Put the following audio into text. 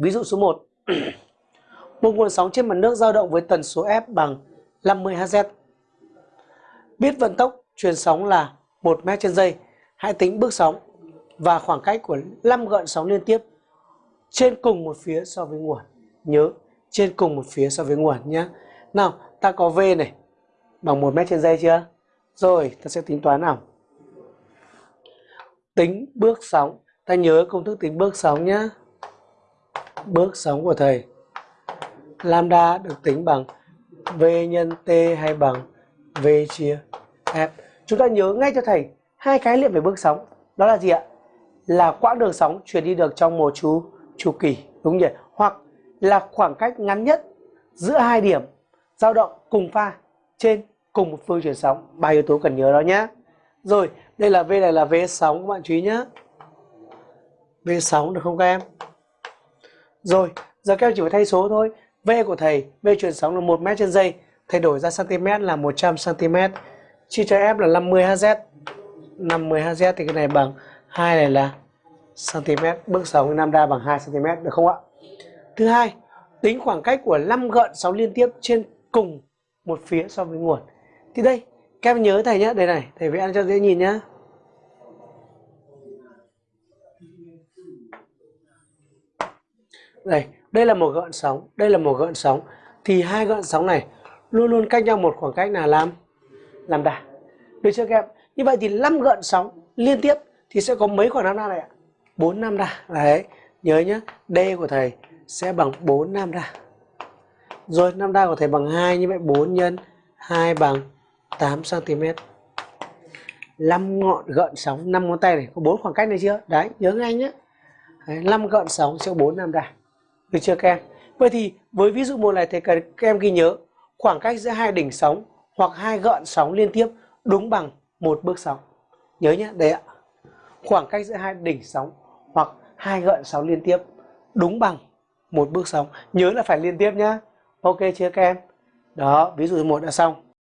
Ví dụ số 1. một nguồn sóng trên mặt nước dao động với tần số F bằng 50 Hz. Biết vận tốc truyền sóng là 1 m trên giây. Hãy tính bước sóng và khoảng cách của 5 gợn sóng liên tiếp trên cùng một phía so với nguồn. Nhớ, trên cùng một phía so với nguồn nhé. Nào, ta có V này bằng 1 m trên giây chưa? Rồi, ta sẽ tính toán nào. Tính bước sóng. Ta nhớ công thức tính bước sóng nhé. Bước sóng của thầy. Lambda được tính bằng V nhân T hay bằng V chia F. Chúng ta nhớ ngay cho thầy hai khái niệm về bước sóng. Đó là gì ạ? Là quãng đường sóng truyền đi được trong một chu chu kỳ, đúng nhỉ? Hoặc là khoảng cách ngắn nhất giữa hai điểm dao động cùng pha trên cùng một phương truyền sóng. Ba yếu tố cần nhớ đó nhé. Rồi, đây là V này là V sóng các bạn chú ý nhé. V sóng được không các em? Rồi, giờ các em chỉ phải thay số thôi. V của thầy, V truyền sóng là 1 m trên giây, thay đổi ra cm là 100 cm. Chia cho F là 50 Hz. 50 Hz thì cái này bằng 2 này là cm, bước sóng lambda bằng 2 cm được không ạ? Thứ hai, tính khoảng cách của 5 gợn sóng liên tiếp trên cùng một phía so với nguồn. Thì đây, các em nhớ thầy nhé, đây này, thầy vẽ cho dễ nhìn nhá. Đây, đây là một gợn sóng, đây là một gợn sóng. Thì hai gợn sóng này luôn luôn cách nhau một khoảng cách là làm làm đà. Được chưa các em? Như vậy thì 5 gợn sóng liên tiếp thì sẽ có mấy khoảng lambda này ạ? 4 lambda. Đấy, nhớ nhá D của thầy sẽ bằng 4 lambda. Rồi lambda của thầy bằng 2 như vậy 4 nhân 2 bằng 8 cm. 5 ngọn gợn sóng 5 ngón tay này có 4 khoảng cách này chưa? Đấy, nhớ ngay nhé. Đấy, 5 gợn sóng sẽ 4 lambda. Được chưa các em? Vậy thì với ví dụ một này thì các em ghi nhớ khoảng cách giữa hai đỉnh sóng hoặc hai gợn sóng liên tiếp đúng bằng một bước sóng. Nhớ nhé, đây ạ. Khoảng cách giữa hai đỉnh sóng hoặc hai gợn sóng liên tiếp đúng bằng một bước sóng. Nhớ là phải liên tiếp nhá. Ok chưa các em? Đó, ví dụ một đã xong.